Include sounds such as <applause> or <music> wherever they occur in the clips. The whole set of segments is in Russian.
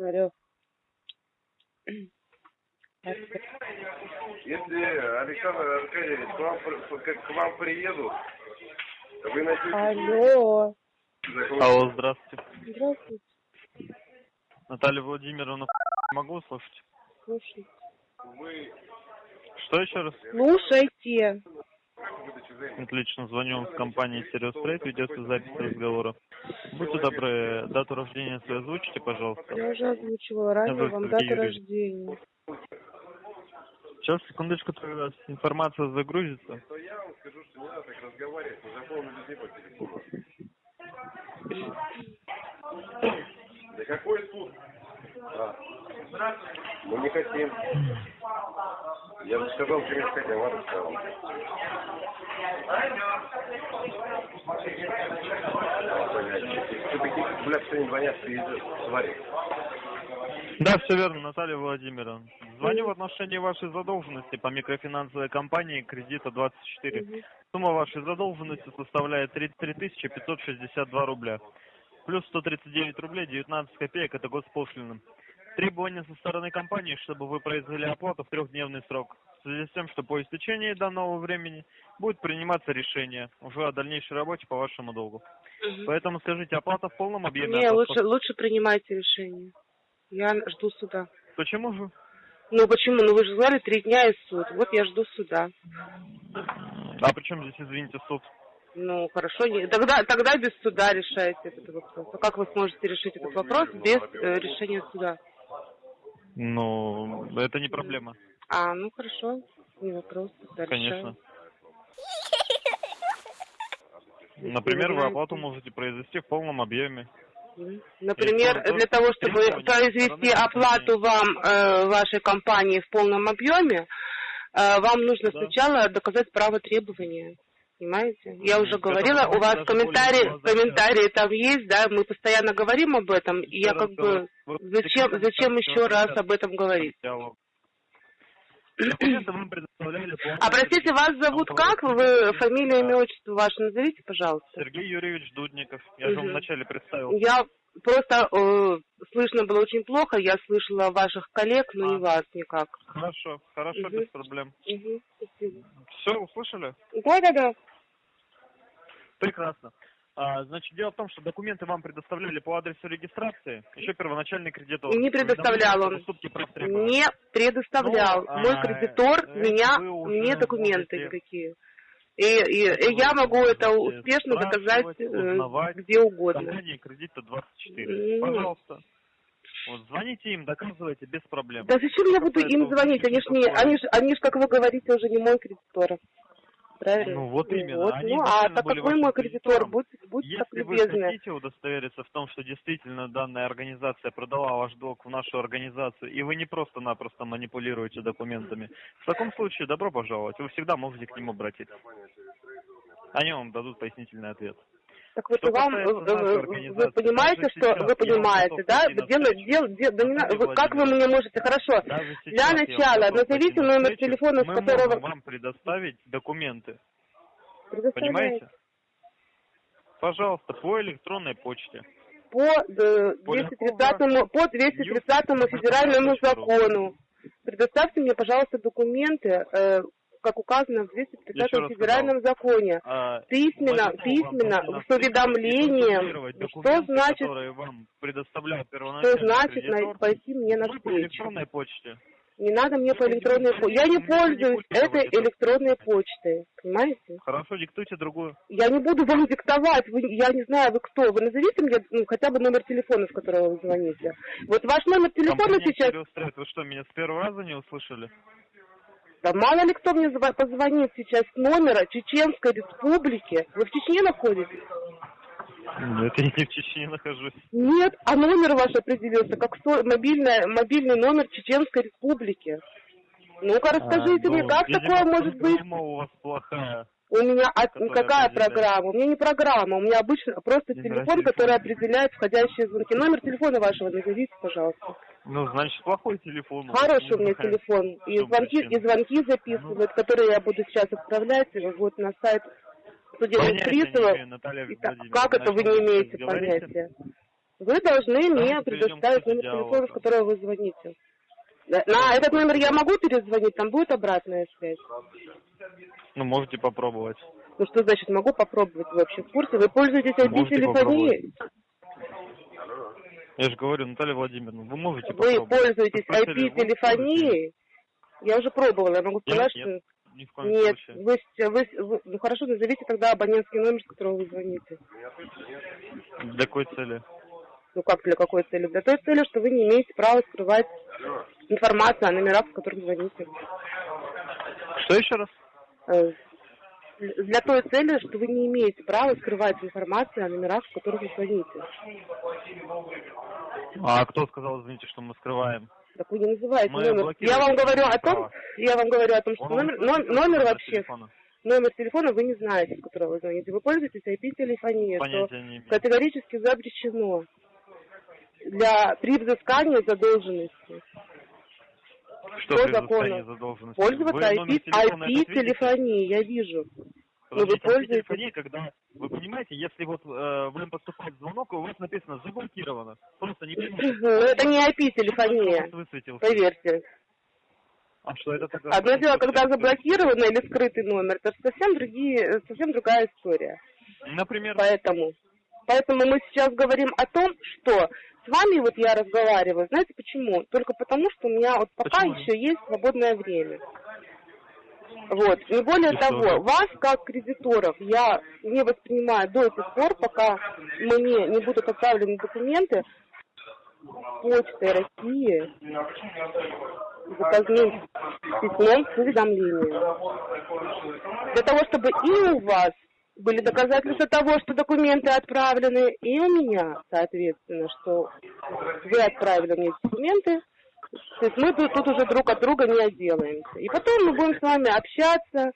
Алло. Если Александр Аркадьевич к вам, к вам приедут, вы начнете... Алло. Алло, здравствуйте. Здравствуйте. Наталья Владимировна, могу услышать? Слушайте. Вы Что еще раз? Слушайте. Отлично, звоню вам с компании Serious Trade, ведется запись разговора. Будьте добры, дату рождения свою озвучите, пожалуйста. Я уже озвучивала ранее вам дату Юрий. рождения. Сейчас, секундочку, у вас информация загрузится. я вам скажу, что не надо так разговаривать, мы запомнили людей по телефону. Да какой суд? А. Мы не хотим. Я же сказал, ладно сказал. Что такие, блядь, что не звонят, ты твари. Да, все верно, Наталья Владимировна. Звоню в отношении вашей задолженности по микрофинансовой компании кредита 24. Мгм. Сумма вашей задолженности составляет 33 562 рубля. Плюс 139 рублей 19 копеек – это госпошлина. Требование со стороны компании, чтобы вы произвели оплату в трехдневный срок. В связи с тем, что по истечении данного времени будет приниматься решение уже о дальнейшей работе по вашему долгу. Мгм. Поэтому скажите, оплата в полном объеме? Не, от вас лучше, лучше принимайте решение. Я жду суда. Почему же? Ну почему? Ну вы же сказали три дня и суд. Вот я жду суда. А при чем здесь, извините, суд? Ну хорошо, не- тогда, тогда без суда решайте этот вопрос. А как вы сможете решить этот вопрос без э, решения суда? Ну, это не проблема. А, ну хорошо, не вопрос. тогда Конечно. Например, вы оплату можете произвести в полном объеме. Например, для того, чтобы произвести оплату вам э, вашей компании в полном объеме, э, вам нужно Да. сначала доказать право требования. Понимаете? Я уже говорила, у вас комментарии, комментарии там есть, да, мы постоянно говорим об этом, и я как бы зачем, зачем еще раз об этом говорить? <clears throat> А простите, вас зовут как? Вы фамилию, имя, отчество ваше назовите, пожалуйста. Сергей Юрьевич Дудников. Я же вам вначале представил. Я просто э, слышно было очень плохо, я слышала ваших коллег, но не А. вас никак. Хорошо, хорошо, без проблем. Спасибо. Все, услышали? Да, да, да. Прекрасно. А, значит, дело в том, что документы вам предоставляли по адресу регистрации, еще первоначальный кредитор. Не предоставлял он. Не предоставлял. Ну, Мой а, кредитор это меня мне документы можете- никакие. И, и- и я могу это успешно доказать э, узнавать. где угодно. Кредита 24. М. Пожалуйста. Вот, звоните им, доказывайте без проблем. Да зачем я буду им звонить? Они ж не, они ж, они ж, как вы говорите, уже не мой кредитор. Правильно? Ну, вот именно. Вот. Они Ну, а так были как вы вашим мой кредитор, кредитором. будьте, будьте так Если вы любезны. хотите удостовериться в том, что действительно данная организация продала ваш долг в нашу организацию, и вы не просто-напросто манипулируете документами, в таком случае добро пожаловать. Вы всегда можете к ним обратиться. Они вам дадут пояснительный ответ. Так вот Что вам, э, э, вы понимаете, что сейчас вы понимаете, да? Дело, навстречу. дел, дел, да не на- Наталья вы- как вы мне можете, хорошо, для начала назовите номер телефона, с Мы которого... можем вам предоставить документы. Понимаете? Пожалуйста, по электронной почте. По э, 230 по 230 федеральному закону. Предоставьте мне, пожалуйста, документы, э, как указано в 230 Еще раз федеральном законе. А, Письменно, письменно, с уведомлением. Что значит, вам что значит на- пойти мне электронной почте. Не надо мне по электронной почте. Я не пользуюсь этой электронной почтой. Понимаете? Хорошо, диктуйте другую. Я не буду вам диктовать, вы, я не знаю, вы кто. Вы назовите мне ну, хотя бы номер телефона, с которого вы звоните. Вот ваш номер телефона Компания сейчас... Trade, Вы что, меня с первого раза не услышали? Да мало ли кто мне позвонит сейчас с номера Чеченской Республики. Вы в Чечне находитесь? Нет, я не в Чечне нахожусь. Нет, а номер ваш определился как со- мобильная, мобильный номер Чеченской Республики. Ну-ка, расскажите А, мне, ну, как видимо, такое может быть? у вас плохая. У меня от- какая определяет. программа? У меня не программа, у меня обычно просто телефон, телефона. который определяет входящие звонки. Номер телефона вашего назовите, пожалуйста. Ну, значит, плохой телефон. Хороший у меня телефон. И звонки, и звонки записывают, которые я буду сейчас отправлять вот на сайт судебных приставов. как это вы не имеете понятия? Вы должны мне предоставить номер телефона, с которого вы звоните. На этот номер я могу перезвонить, там будет обратная связь. Ну, можете попробовать. Ну что значит могу попробовать? Вы вообще в курсе? Вы пользуетесь Можете IP-телефонией? Я же говорю, Наталья Владимировна, вы можете Вы попробовать. пользуетесь IP-телефонией? Я уже пробовала, я могу Нет, сказать, нет. что... Ни в коем Нет, случае. вы, вы, вы- ну хорошо, назовите тогда абонентский номер, с которого вы звоните. Для какой цели? Ну как, для какой цели? Для той цели, что вы не имеете права скрывать информацию о номерах, с которых звоните. Что еще раз? Для той цели, что вы не имеете права скрывать информацию о номерах, с которых вы звоните. А кто сказал, извините, что мы скрываем? Так вы не называете Мы номер. Я вам говорю о том, я вам говорю о том, что номер, номер номер вообще, телефона? номер телефона вы не знаете, с которого вы звоните. Вы пользуетесь IP-телефонией, что категорически запрещено для при взыскании задолженности. Что закону? задолженности? Пользоваться номер IP? IP-телефонией, я вижу. Ну, вы Подождите, пользуетесь- телефония, когда, вы понимаете, если вот э, вам поступает звонок, у вас написано заблокировано. Просто не <laughs> понимаете. Ну, это не IP-телефония, поверьте. А что это тогда? Одно дело, когда заблокированный или скрытый номер, это совсем другие, совсем другая история. Например, Поэтому, поэтому мы сейчас говорим о том, что с вами вот я разговариваю, знаете почему? Только потому, что у меня вот пока Почему? еще есть свободное время. Вот, не более И что того, же? вас как кредиторов я не воспринимаю до тех пор, пока мне не будут отправлены документы Почтой России заказным письмом с уведомлением. Для того, чтобы и у вас были доказательства того, что документы отправлены, и у меня, соответственно, что вы отправили мне документы, то есть мы тут, тут уже друг от друга не отделаемся. И потом мы будем с вами общаться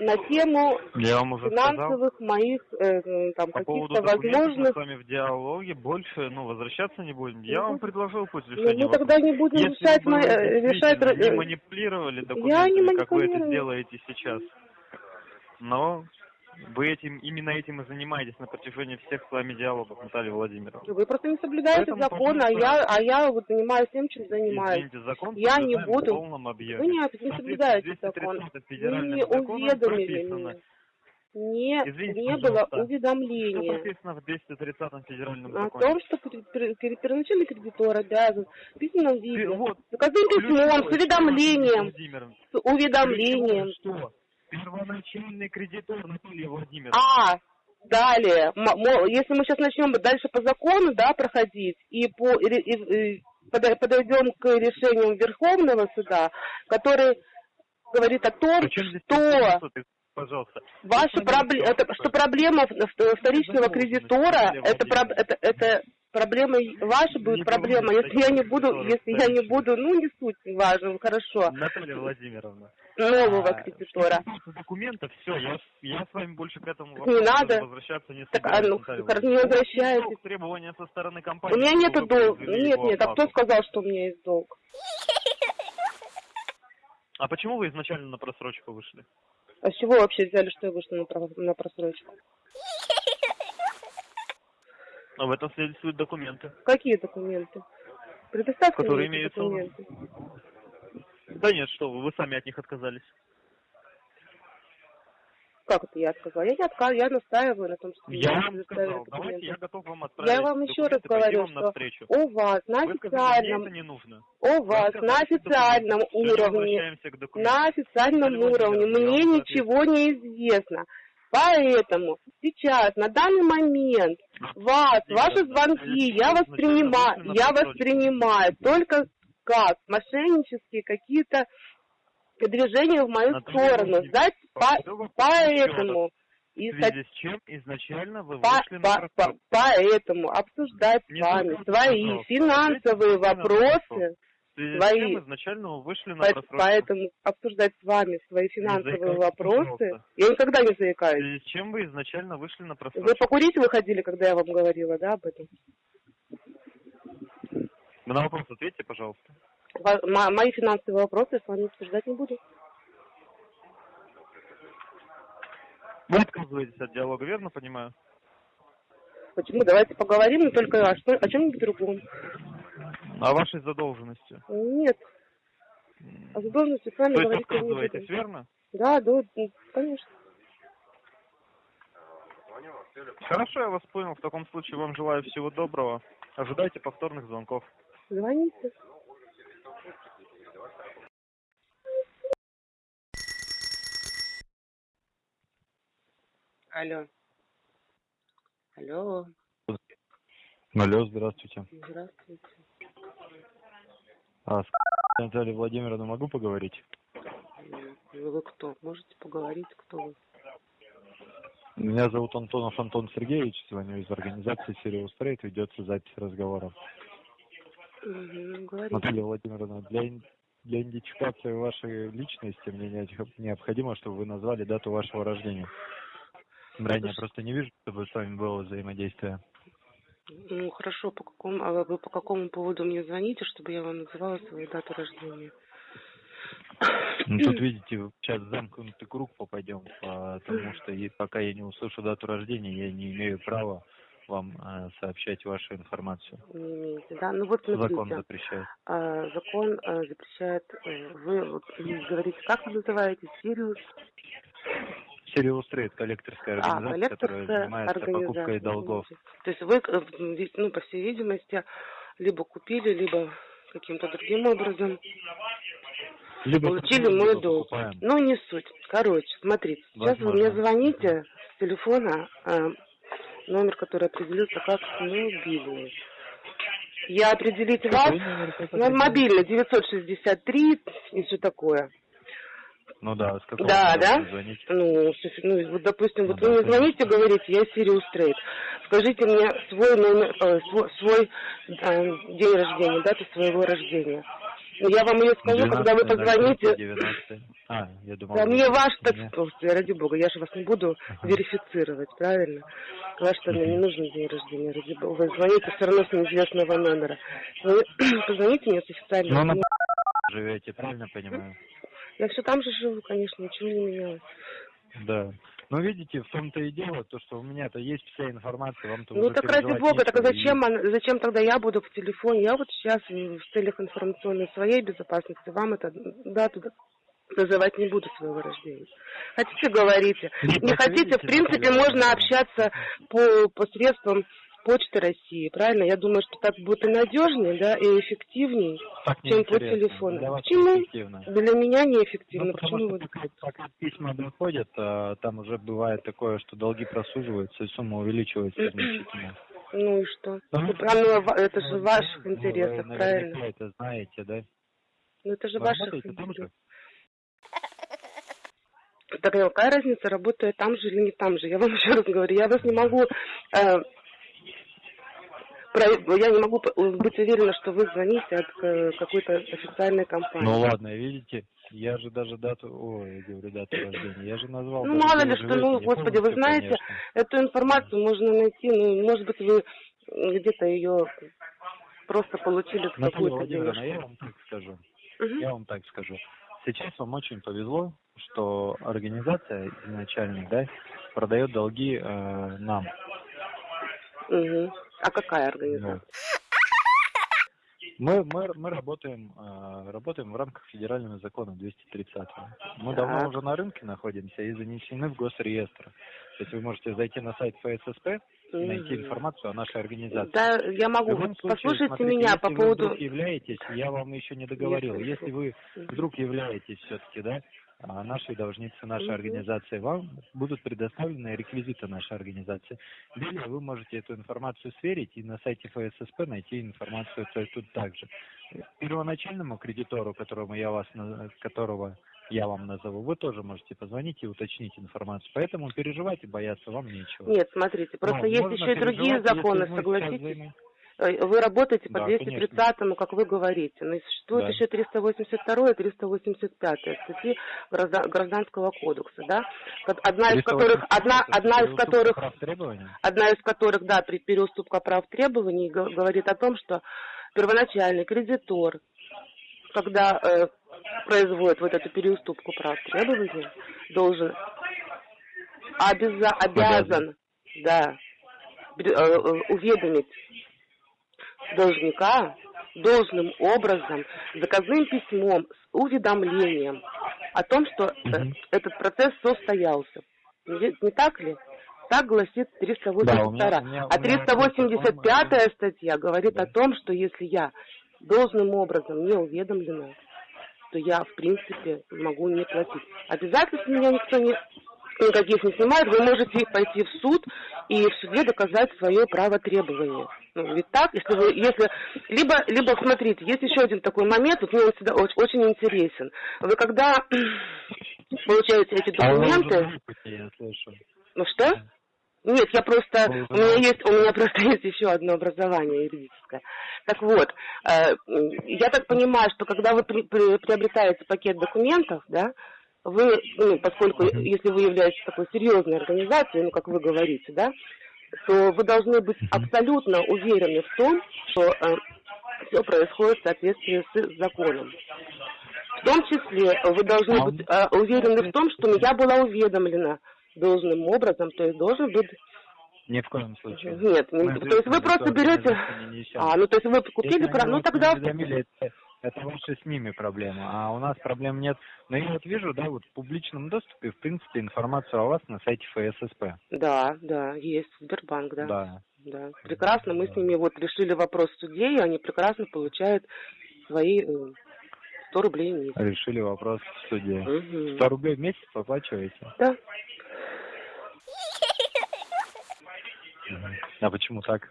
на тему я вам уже сказал, финансовых моих э, там по каких-то документов мы возможных. с вами в диалоге больше, ну, возвращаться не будем. Я Ну, вам предложил путь Ну, решения мы тогда не будем Если решать, вы э, решать не э, манипулировали не документами, как вы это сделаете сейчас, но вы этим именно этим и занимаетесь на протяжении всех с вами диалогов, Наталья Владимировна. Вы просто не соблюдаете Поэтому, закон, а я, а я вот занимаюсь тем, чем занимаюсь. Извините, закон Я не буду. в полном объеме. Вы не, не соблюдаете закон. 230 Вы федеральным не уведомили меня. Не, Извините, не было пожалуйста, Что уведомления прописано в 230 федеральном о законе? том, что пер- пер- пер- первоначальный кредитор обязан в письменном виде, вот, письмом, с уведомлением, с уведомлением. ключевое, Что? Первоначальный кредитор Наталья Владимировна. А, далее, если мы сейчас начнем дальше по закону, да, проходить, и, по, и, и- подойдем к решениям Верховного суда, который говорит о том, здесь что пожалуйста. ваша проблема, это, что проблема в- вторичного кредитора, это, это, это проблема ваша будет Не проблема, если я не буду, если я не буду, ну не суть, важно, хорошо, Наталья Владимировна. нового а, кредитора. что документов, все, я, я с вами больше к этому Не вопросу надо. даже возвращаться не Так, а собираюсь, ну, Наталья как не? Долг Требования со стороны компании. У меня нету долга, нет, нет, а кто сказал, что у меня есть долг? А почему вы изначально на просрочку вышли? А с чего вообще взяли, что я вышла на, про- на просрочку? А в этом свидетельствуют документы. Какие документы? Предоставьте Которые мне имеются документы. Да нет, что вы, вы сами от них отказались. Как это я отказала? Я не отказываю, я настаиваю на том, что Я вам сказал, давайте я готов вам отправить Я вам еще раз говорю, что навстречу. у вас на Вы сказали, официальном, это не нужно. у вас сказали, на официальном уровне, на официальном уровне мне ничего не известно. Поэтому сейчас, на данный момент, вас, ваши звонки я воспринимаю, я воспринимаю только как мошеннические какие-то движения в мою Наталья сторону. Знаете, по- вопрос поэтому В и связи с чем изначально вы по- вышли на по- по- просрочку? поэтому обсуждать с вами свои пожалуйста, финансовые на вопросы, В свои- изначально вы вышли на по- поэтому обсуждать с вами свои финансовые вопросы, пожалуйста. я никогда не В заикаюсь. с чем вы изначально вышли на Вы просрочку? покурить выходили, когда я вам говорила, да, об этом? На вопрос ответьте, пожалуйста. Мои финансовые вопросы с вами обсуждать не буду. Вы отказываетесь от диалога, верно понимаю? Почему? Давайте поговорим, но только о, что, о чем-нибудь другом. О вашей задолженности. Нет. О задолженности с вами То говорить не буду. верно? Да, да, конечно. Хорошо, я вас понял. В таком случае вам желаю всего доброго. Ожидайте повторных звонков. Звоните. Алло. Алло. Алло, здравствуйте. Здравствуйте. А с <laughs> Натальей Владимировной могу поговорить? М, Вы кто? Можете поговорить, кто вы? Меня зовут Антонов Антон Сергеевич, звоню из организации Serious Trade, ведется запись разговора. Мгм, Говорите. Наталья Владимировна, для, для идентификации вашей личности мне необх- необходимо, чтобы вы назвали дату вашего рождения. Ранее я просто не вижу, чтобы с вами было взаимодействие. Ну, хорошо, по какому, а вы по какому поводу мне звоните, чтобы я вам называла свою дату рождения? Ну, тут, <clears throat> видите, сейчас в замкнутый круг попадем, потому что и пока я не услышу дату рождения, я не имею права вам э, сообщать вашу информацию. Не имеете, да? Ну вот смотрите. Закон запрещает. А, закон а, запрещает, э, вы вот, м, говорите, как вы называетесь, Сириус? Trade, коллекторская А, организация, которая коллекторская занимается покупкой организация. долгов. То есть вы, э, ну, по всей видимости, либо купили, либо каким-то другим образом Либо получили мой либо долг. покупаем. Ну, не суть. Короче, смотрите, сейчас вы мне Возможно. звоните с телефона, э, номер, который определился как мобильный. Я определить вас, ну, мобильный, 963 и все такое. Ну да, с какого Да, да? звоните? Ну, ну, вот, допустим, Ну вот да, вы мне звоните, говорите, я Sirius Trade. Скажите мне свой номер, э, свой, свой, э, день рождения, дату своего рождения. Ну, Я вам ее скажу, когда вы 12.03, позвоните. 19. А, я думал... Да мне ваш, так ради бога, я же вас не буду Ага. верифицировать, правильно? Ваш-то мне не <laughs> нужен день рождения, ради бога. Вы звоните все равно с неизвестного номера. Вы <clears throat> позвоните мне с официального Ну, на живете, правильно понимаю? Я все там же живу, конечно, ничего не менялось. Да. Ну, видите, в том-то и дело, то, что у меня-то есть вся информация, вам-то Ну уже так ради бога, так зачем, она- зачем тогда я буду в телефоне? Я вот сейчас в целях информационной своей безопасности вам это дату называть не буду своего рождения. Хотите, говорите. Нет, Не хотите, в принципе, можно общаться по посредством Почты России, правильно? Я думаю, что так будет и надежнее, да, и эффективнее, Так чем по телефону. Для Почему? Для меня неэффективно. Ну, потому Почему что вы пока, пока письма доходят, а, там уже бывает такое, что долги просуживаются и сумма увеличивается <clears throat> значительно. Ну и что? Ну, Это, же в Ну, ваших вы интересах, наверняка правильно? это знаете, да? Ну это же в Вы ваших интересах. же? Так какая разница, работаю там же или не там же? Я вам <laughs> еще раз говорю, я вас не могу... э, я не могу п- быть уверена, что вы звоните от э, какой-то официальной компании. Ну ладно, видите, я же даже дату, ой, я говорю дату рождения, я же назвал. Ну, мало ли что, ну, господи, вы знаете, конечно. Эту информацию можно найти, ну, может быть, вы где-то ее просто получили в какую-то Владимировна, я денежку. вам так скажу. Мгм. Я вам так скажу. Сейчас вам очень повезло, что организация изначально, да, продает долги э, нам. Мгм. А какая организация? Мы, мы, мы работаем, э, работаем в рамках федерального закона 230. Мы давно Так. уже на рынке находимся и занесены в госреестр. То есть вы можете зайти на сайт ФССП и найти информацию о нашей организации. Да, я могу. Вот случае, Послушайте смотрите, меня если по вы поводу... вдруг являетесь, я вам еще не договорил, Если- если вы вдруг являетесь все-таки, да, а, нашей должницей нашей Мгм. организации, вам будут предоставлены реквизиты нашей организации. Далее вы можете эту информацию сверить и на сайте ФССП найти информацию тут также. Первоначальному кредитору, которому я вас, которого я вам назову, вы тоже можете позвонить и уточнить информацию. Поэтому переживать и бояться вам нечего. Нет, смотрите, просто Ну, есть еще и другие законы, согласитесь. Вы работаете по Да, 230-му, как вы говорите, но и существует Да. еще 382 и 385 статьи Граждан- Гражданского кодекса, да? Одна из которых, одна, одна из которых, одна из которых, да, при переуступка прав требований говорит о том, что первоначальный кредитор, когда э, производит вот эту переуступку прав требований, должен обяза- обязан, да, э, э, уведомить должника должным образом, заказным письмом с уведомлением о том, что э, этот процесс состоялся. Не, не так ли? Так гласит 382. Да, у меня, у меня, а 385 статья говорит да. о том, что если я должным образом не уведомлена, то я, в принципе, могу не платить. Обязательств меня никто не никаких не снимает, вы можете пойти в суд и в суде доказать свое право требования. Ну, ведь так, если вы, если, либо, либо, смотрите, есть еще один такой момент, вот мне он всегда очень, очень интересен. Вы когда <clears throat> получаете эти а документы... Ну что? Нет, я просто, у меня есть, у меня просто <laughs> есть еще одно образование юридическое. Так вот, э, я так понимаю, что когда вы при, при, приобретаете пакет документов, да, вы, ну, поскольку, если вы являетесь такой серьезной организацией, ну, как вы говорите, да, то вы должны быть абсолютно уверены в том, что э, все происходит в соответствии с законом. В том числе вы должны быть э, уверены в том, что я была уведомлена должным образом, то есть должен быть ни в коем случае. Нет, не, то есть вы просто берете... А, ну то есть вы купили... Про... Ну тогда... Это ваши с ними проблемы, а у нас проблем нет. Но я вот вижу, да, вот в публичном доступе, в принципе, информацию о вас на сайте ФССП. Да, да, есть Сбербанк, да. Да. Да, прекрасно, мы с ними вот решили вопрос в суде, и они прекрасно получают свои 100 э, рублей в месяц. Решили вопрос в суде. Угу. 100 рублей в месяц оплачиваете? Да. А почему так?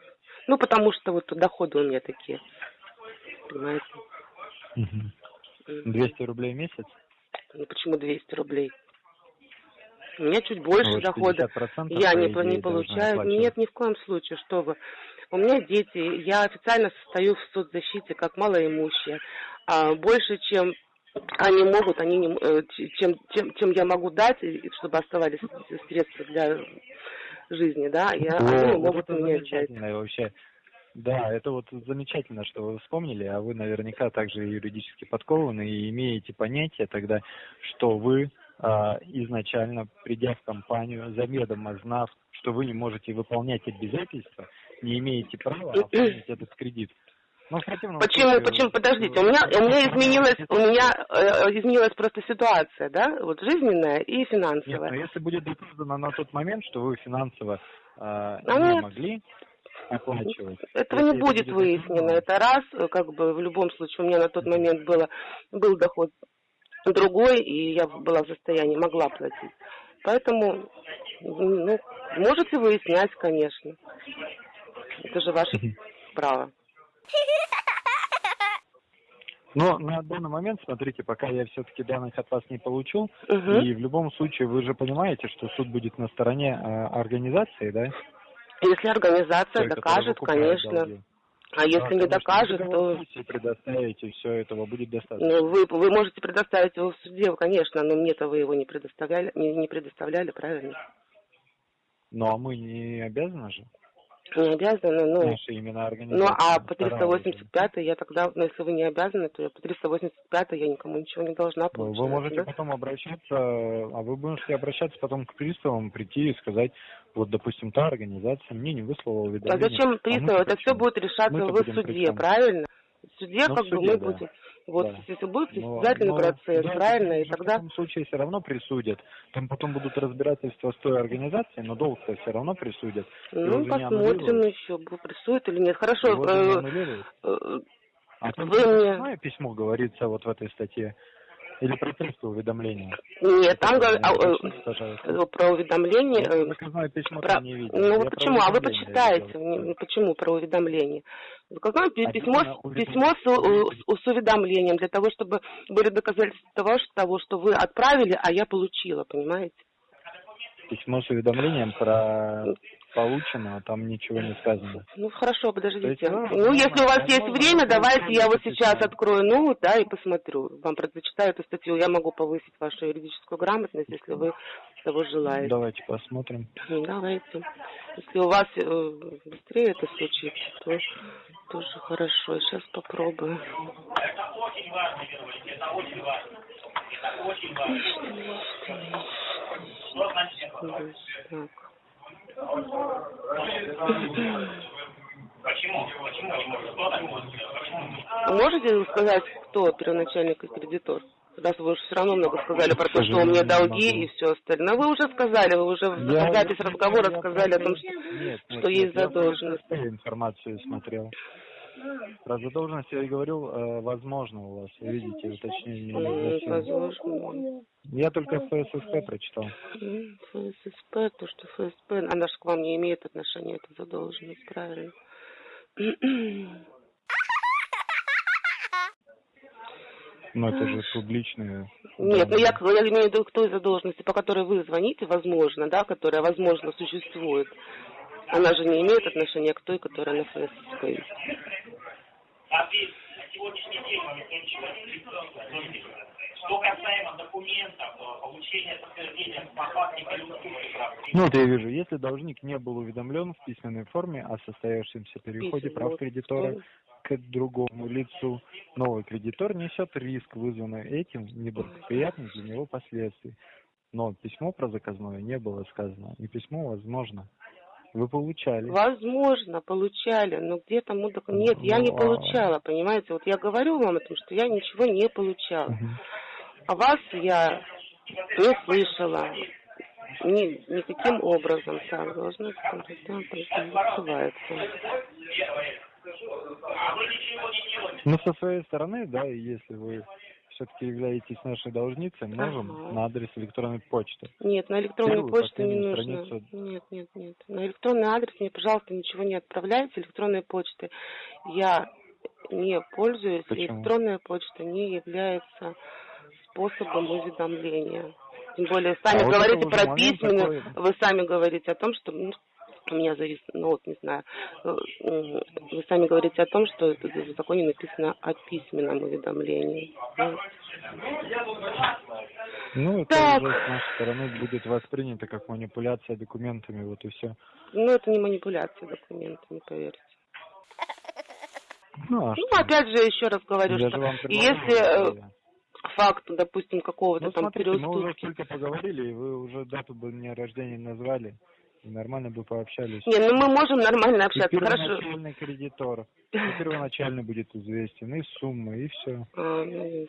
Ну, потому что вот доходы у меня такие, понимаете. Угу. 200 рублей в месяц? Ну, почему 200 рублей? У меня чуть больше ну, дохода. Я не, не получаю. Нет, ни в коем случае, что вы. У меня дети, я официально состою в соцзащите как малоимущая. А больше, чем они могут, они не, э, чем, чем, чем я могу дать, чтобы оставались средства для жизни, да, и О, они могут у меня взять. вообще. Да, это вот замечательно, что вы вспомнили, а вы наверняка также юридически подкованы и имеете понятие тогда, что вы а, изначально, придя в компанию, заведомо знав, что вы не можете выполнять обязательства, не имеете права оформить этот кредит. Ну, почему, случае, почему, подождите, у меня, у меня изменилась, у меня э, изменилась просто ситуация, да, вот жизненная и финансовая. Нет, но если будет доказано на тот момент, что вы финансово э, а не нет. могли оплачивать. Этого не будет выяснено. Это раз, как бы в любом случае у меня на тот момент было, был доход другой, и я была в состоянии, могла платить. Поэтому, ну, можете выяснять, конечно. Это же ваше право. Но на данный момент, смотрите, пока я все-таки данных от вас не получил, угу. и в любом случае вы же понимаете, что суд будет на стороне э, организации, да? Если организация Той, докажет, конечно. Долги. А если да, не докажет, то... предоставите все этого будет достаточно. Ну, вы, вы можете предоставить его в суде, конечно, но мне-то вы его не предоставляли, не, не предоставляли, правильно? Ну, а мы не обязаны же? Не обязаны, ну... Наши имена Ну, а по 385 я тогда, ну, если вы не обязаны, то я по 385 я никому ничего не должна получать. Вы можете да? потом обращаться, а вы можете обращаться потом к приставам, прийти и сказать, вот, допустим, та организация мне не выслала уведомление. А зачем приставы? А Это все будет решаться в суде, правильно? В суде, ну, как бы, мы да. будем вот да. если будет состязательный процесс, да, правильно, и тогда... В этом случае все равно присудят. Там потом будут разбирательства с той организацией, но долг-то все равно присудят. Ну, посмотрим еще, присудят или нет. Хорошо. Э, э, а вы мне... письмо говорится вот в этой статье. Или про текстовое уведомление? Нет, там говорят а, э, про уведомление. Я заказное письмо про... не видел. Ну, Я почему? А вы почитаете. Видел. Почему про уведомление? Заказное а письмо, письмо с, с, с уведомлением для того, чтобы были доказательства того, что, того, что вы отправили, а я получила, понимаете? Письмо с уведомлением про получено, а там ничего не сказано. Ну хорошо, подождите. Есть, ну, ну, если у вас есть время, давайте я вот сейчас открою ноут, да, и посмотрю. Вам прочитаю эту статью. Я могу повысить вашу юридическую грамотность, если вы того желаете. Давайте посмотрим. Давайте. Если у вас э, быстрее это случится, то тоже хорошо. Сейчас попробую. Это очень важно, это очень важно. Это очень важно. Так. Почему? Почему не может? Кто так может? Почему? Можете сказать, кто первоначальный кредитор? Раз вы уже все равно много сказали про то, что у меня долги и все остальное. Вы уже сказали, вы уже в Я- запись разговора я сказали о том, что, нет, что нет, есть нет, я задолженность. просто информацию смотрел. Про задолженность я и говорил, э, возможно у вас, видите, уточнение. Возможно. Я только ФССП прочитал. ФССП, то, что ФСП, она же к вам не имеет отношения, это задолженность, правильно. Но это же публичные. Нет, ну данные. я, я имею в виду к той задолженности, по которой вы звоните, возможно, да, которая, возможно, существует. Она же не имеет отношения к той, которая на присутствует. Что касаемо документов, получения подтверждения по факту переуступки прав. Ну вот я вижу, если должник не был уведомлен в письменной форме о состоявшемся переходе прав кредитора к другому лицу, новый кредитор несет риск, вызванный этим неблагоприятных для него последствий. Но письмо про заказное не было сказано, и письмо возможно. Вы получали. Возможно, получали, но где там мы док- Нет, я не Ну, а- получала, понимаете? Вот я говорю вам о том, что я ничего не получала. А вас я не слышала. Ни, никаким образом. Так, должно делаете. Ну, со своей стороны, да, если вы все-таки являетесь нашей должницей, можем Ага. на адрес электронной почты. Нет, на электронную Первую почту не нужно. страницу. Нет, нет, нет. На электронный адрес мне, пожалуйста, ничего не отправляйте. Электронной почты я не пользуюсь. Почему? Электронная почта не является способом уведомления. Тем более, сами А вот говорите уже про письменную, такой. вы сами говорите о том, что ну, у меня завис, ну вот не знаю, э, вы сами говорите о том, что это в законе написано о письменном уведомлении. Ну, Ну, это Так. уже с нашей стороны будет воспринято как манипуляция документами, вот и все. Ну, это не манипуляция документами, поверьте. Ну, а Ну, что? опять же, еще раз говорю, Я что если э, факт, допустим, какого-то Ну, там смотрите, мы уже переуступки... столько поговорили, и вы уже дату бы мне рождения назвали, и нормально бы пообщались. Не, ну мы можем нормально И общаться, хорошо. первоначальный кредитор, и первоначально будет известен, и сумма, и все. А, ну?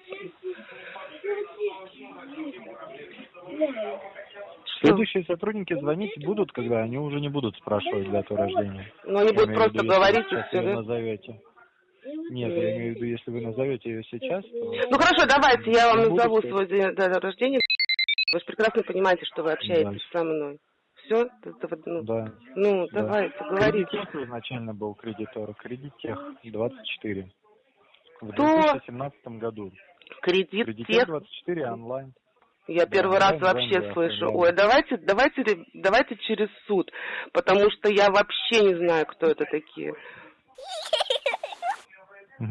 Следующие сотрудники звонить будут, когда они уже не будут спрашивать дату рождения. Ну, они будут просто виду, говорить и все, да? назовете. Нет, я имею в виду, если вы назовете ее сейчас, то... Ну, хорошо, давайте, я вам назову свой день рождения. Вы же прекрасно понимаете, что вы общаетесь со мной. Все? Ну, Да. ну, да. давайте, говорите. Кредитех изначально был кредитор, кредитех 24. В Кто? 2017 году. Кредит Кредитех тех. 24 онлайн. Я Да, первый раз вообще да, слышу. онлайн. Ой, давайте, давайте, давайте через суд, потому что я вообще не знаю, кто это такие. И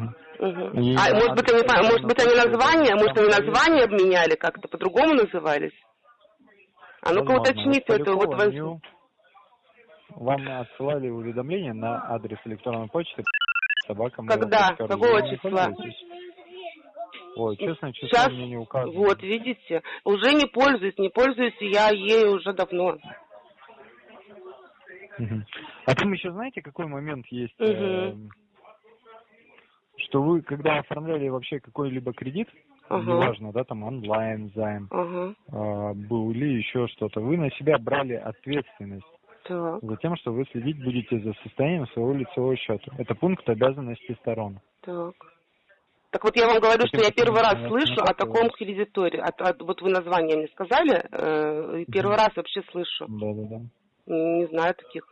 А может быть, они, может быть, они название, может, они название обменяли как-то, по-другому назывались? А ну-ка уточните это, вот Полякова, воз- Нью. Вам отсылали уведомление на адрес электронной почты собака Когда? Какого числа? Ой, честное число Сейчас, мне не указано. вот, видите, уже не пользуюсь, не пользуюсь я ею уже давно. А там еще знаете, какой момент есть? Мгм. эм, Что вы, когда оформляли вообще какой-либо кредит, Ага. неважно, да, там онлайн займ Ага, а, был или еще что-то, вы на себя брали ответственность так, за тем, что вы следить будете за состоянием своего лицевого счета. Это пункт обязанностей сторон. так. Так вот я вам говорю, что я первый раз слышу о таком кредиторе. От- от- вот вы название мне сказали, э, первый раз вообще слышу. Да-да-да. Не знаю таких.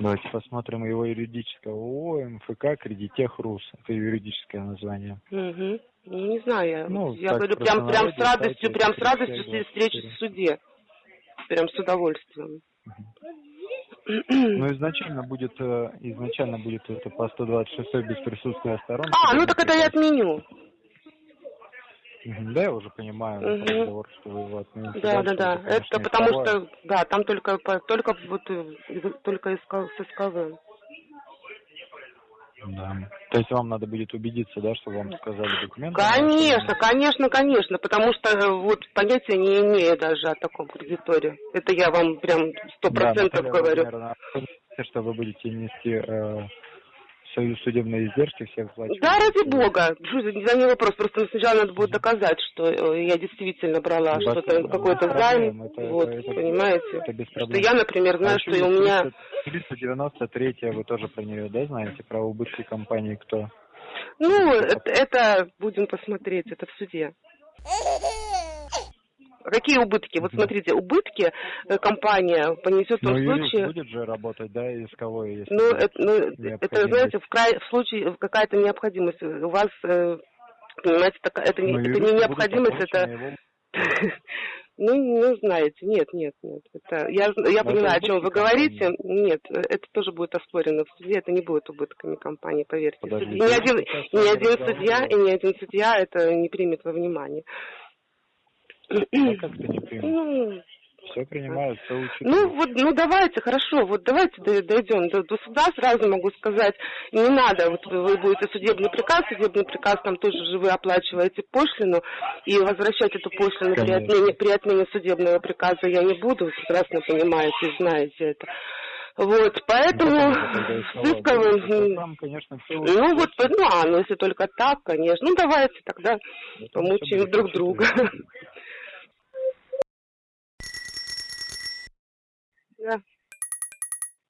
Давайте посмотрим его юридическое ООО, МФК, Кредитех РУС. Это юридическое название. Мгм. Ну, не знаю, я, Ну, я говорю, прям, прям с радостью, прям с 34, радостью с- встречи в суде. Прям с удовольствием. Ну, изначально будет, э, изначально будет это по 126 без присутствия сторон. А, ну так это я отменю. Да, я уже понимаю разговор, что вы его отмените. Да, да, да. конечно, Это потому что, да, там только, только вот, э, только иск- с СКВ. Да. То есть вам надо будет убедиться, да, что вам сказали документы? Конечно, конечно, конечно, потому что э, вот понятия не имею даже о таком кредиторе. Это я вам прям сто процентов да, говорю. А что вы будете нести э, свои судебные издержки всех платить? Да, ради бога. Что за не вопрос. Просто сначала надо будет доказать, что э, я действительно брала что-то, какой-то займ. вот, это- понимаете? Это без Что проблем. я, например, знаю, А что и у меня... 393 вы тоже про нее, да, знаете? Про убытки компании кто? Ну, это, это будем посмотреть, это в суде. Какие убытки? Вот смотрите, убытки э, компания понесет в Ну, юрист случае... будет же работать, да, исковой, если Ну, это, ну, это, знаете, в, край, в случае какая-то необходимость. У вас, э, понимаете, такая, это, не, Ну, это не необходимость, это... оплачено его- <laughs> Ну, ну, знаете, нет, нет, нет. Это, я, я это понимаю, о чем вы говорите. Нет, это тоже будет оспорено в суде. Это не будет убытками компании, поверьте. Подождите, ни один, ни один судья и ни один судья это не примет во внимание. А <clears throat> не. Ну, Все принимают, все учитывают. ну вот, ну давайте, хорошо, вот давайте дой- дойдем до, до суда, сразу могу сказать, не надо, вот вы, вы будете судебный приказ, судебный приказ там тоже же вы оплачиваете пошлину, и возвращать эту пошлину при Конечно. отмене, при отмене судебного приказа я не буду, вы прекрасно понимаете и знаете это. Вот, поэтому Ну, исковым, Там, конечно, все ну вот, ну, а, ну если только так, конечно, ну давайте тогда помучаем друг друга. Да.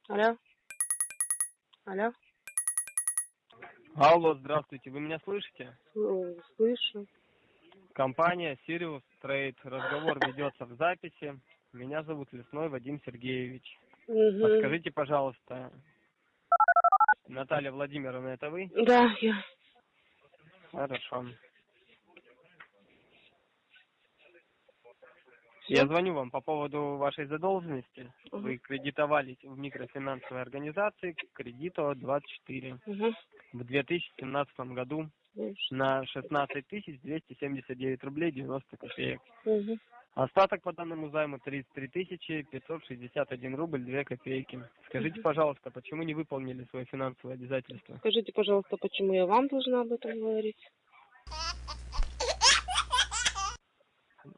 Алло. Алло. Алло, здравствуйте, вы меня слышите? Слышу. Компания Sirius Trade. Разговор ведется в записи. Меня зовут Лесной Вадим Сергеевич. Мгм. Подскажите, пожалуйста, Наталья Владимировна, это вы? Да, я. Хорошо. Я звоню вам по поводу вашей задолженности. Вы кредитовались в микрофинансовой организации кредиту 24 Мгм. в 2017 году на 16 279 рублей 90 копеек. Мгм. Остаток по данному займу 33 561 рубль 2 копейки. Скажите, пожалуйста, почему не выполнили свои финансовые обязательства? Скажите, пожалуйста, почему я вам должна об этом говорить?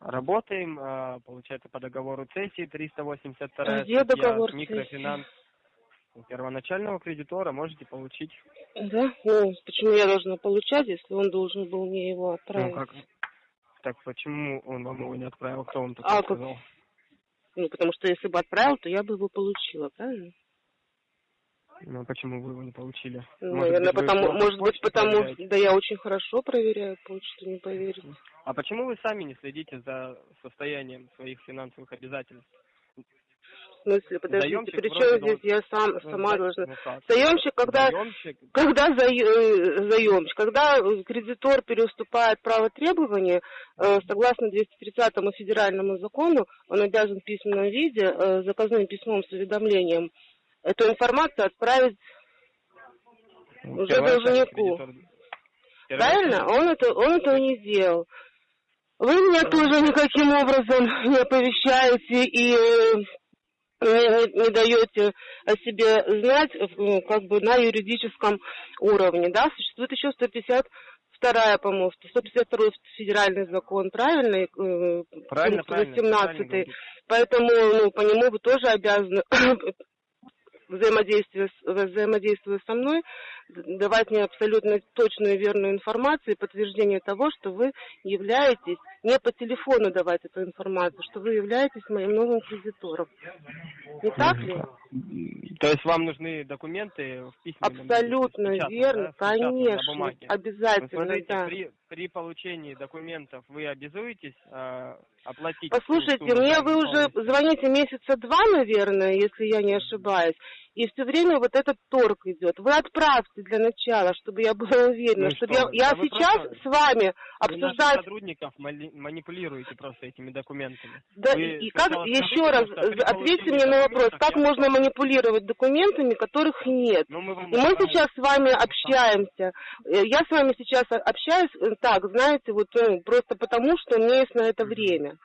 Работаем, а, получается, по договору цессии 382 Где договор микрофинанс у первоначального кредитора можете получить. Да? Ну, почему я должна получать, если он должен был мне его Ну, отправить? как? Так почему он вам его не отправил? Кто вам А, такое как? сказал? Ну, потому что если бы отправил, то я бы его получила, правильно? Ну, почему вы его не получили? Ну, Может Наверное, быть, потому, может быть, потому, проверяете? да я очень хорошо проверяю почту, не поверите. А почему вы сами не следите за состоянием своих финансовых обязательств? В смысле, подождите, Заемщик при чем должен- здесь я сам, Ну, сама должна... ну как? Заемщик, когда, Заемщик, когда за- заемщик, когда э, кредитор переуступает право требования, э, согласно 230 федеральному закону, он обязан в письменном виде, э, заказным письмом с уведомлением, эту информацию отправить уже первоначальный должнику. Правильно? Он, это, он этого не сделал. Вы меня тоже никаким образом <laughs> не оповещаете и э, не, не- не даете о себе знать как бы на юридическом уровне. Да? Существует еще 152 по-моему, 152 федеральный закон, правильно? И, э, Правильно, правильно. 18. Поэтому ну, по нему вы тоже обязаны <clears throat> взаимодействие, взаимодействуя со мной, давать мне абсолютно точную и верную информацию и подтверждение того, что вы являетесь, не по телефону давать эту информацию, что вы являетесь моим новым кредитором. Не так ли? То есть вам нужны документы в письменном виде, Абсолютно печатные, верно, да, конечно, обязательно, смотрите, да. при, при получении документов вы обязуетесь а, оплатить... Послушайте, мне вы уже звоните месяца два, наверное, если я не ошибаюсь, и все время вот этот торг идет. Вы отправьте для начала, чтобы я была уверена, Ну чтобы что я, вы, я да вы сейчас просто- с вами Вы обсуждать сотрудников мали- манипулируете просто этими документами. Да, Вы и как, еще раз, при ответьте мне на вопрос, как я можно манипулировать документами, которых нет? Ну, мы И мы сейчас с вами общаемся. Э, Я с вами сейчас общаюсь э, так, знаете, вот ну, просто потому, что у меня есть на это время.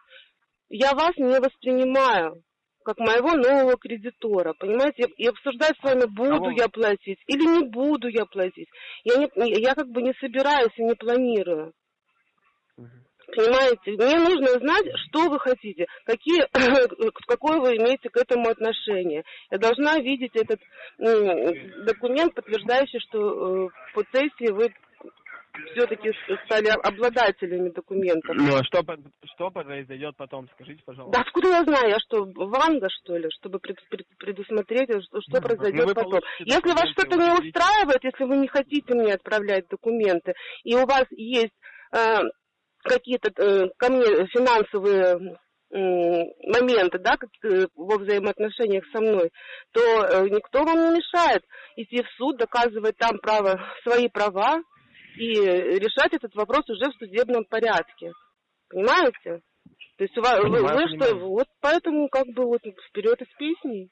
Я вас не воспринимаю. Как моего нового кредитора, понимаете, и обсуждать с вами, буду я платить или не буду я платить. Я, не, я как бы не собираюсь и не планирую. Понимаете, мне нужно знать, что вы хотите, какие, <coughs> какое вы имеете к этому отношение. Я должна видеть этот документ, подтверждающий, что э, по сессии вы все-таки стали обладателями документов. Ну а что, что произойдет потом, скажите, пожалуйста. Да откуда я знаю, я что, Ванга, что ли, чтобы пред- пред- предусмотреть, что, что Ну, произойдет вы потом. получите Если вас что-то не устраивает, если вы не хотите мне отправлять документы, и у вас есть э, какие-то э, ко мне финансовые моменты, да, как, э, во взаимоотношениях со мной, то э, никто вам не мешает идти в суд, доказывать там право, свои права и решать этот вопрос уже в судебном порядке. Понимаете? То есть у вас, вы, Понимаю, вы что, понимаю. вот поэтому как бы вот вперед из песней.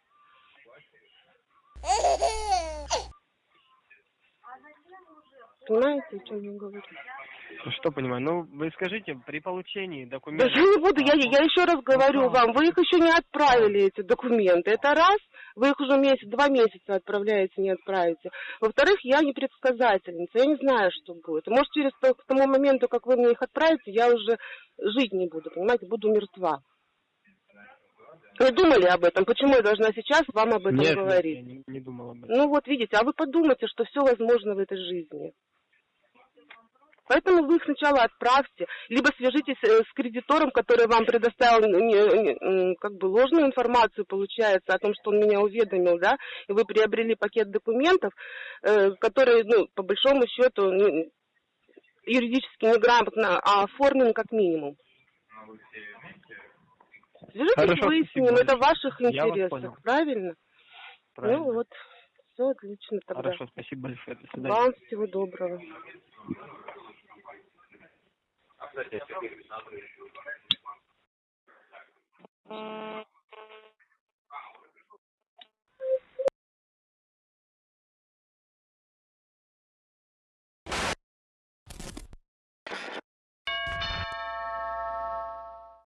<laughs> Понимаете, о чем я говорю? Что понимаю? Ну, вы скажите, при получении Да документов... я не буду, я, я еще раз говорю вам, вы их еще не отправили, эти документы. Это раз, вы их уже месяц, два месяца отправляете, не отправите. Во-вторых, я не предсказательница, я не знаю, что будет. Может, через то- к тому моменту, как вы мне их отправите, я уже жить не буду, понимаете, буду мертва. Вы думали об этом? Почему я должна сейчас вам об этом Нет, нет, говорить? я не, не думал об этом. Ну вот видите, а вы подумайте, что все возможно в этой жизни. Поэтому вы их сначала отправьте, либо свяжитесь э, с кредитором, который вам предоставил как бы ложную информацию, получается, о том, что он меня уведомил, да, и вы приобрели пакет документов, э, который, ну, по большому счету, ну, юридически неграмотно, а оформлен как минимум. Свяжитесь, Хорошо, выясним, это в ваших интересах, правильно? Правильно. Ну вот, все отлично тогда. Хорошо, спасибо большое. До свидания. Вам всего доброго. А, кстати,